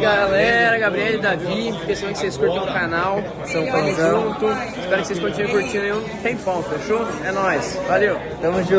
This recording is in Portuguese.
galera, Gabriel e Davi. Esqueci que vocês curtam o canal. São Tamo fãzão. junto. Espero que vocês continuem curtindo aí tem tempão, fechou? É nóis. Valeu. Tamo junto.